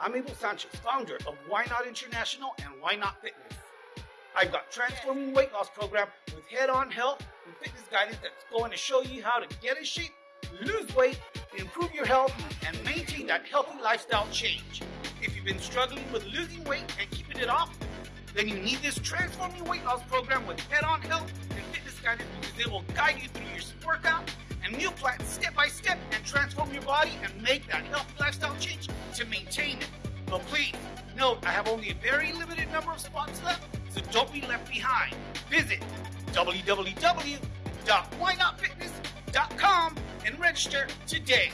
I'm Abel Sanchez, founder of Why Not International and Why Not Fitness. I've got transforming weight loss program with head-on health and fitness guidance that's going to show you how to get in shape, lose weight, improve your health, and maintain that healthy lifestyle change. If you've been struggling with losing weight and keeping it off, then you need this transforming weight loss program with head-on health and fitness guidance because it will guide you through your workout and meal plan step by step and transform your body and make that healthy lifestyle change to maintain it. But please, note I have only a very limited number of spots left, so don't be left behind. Visit www.whynotfitness.com and register today.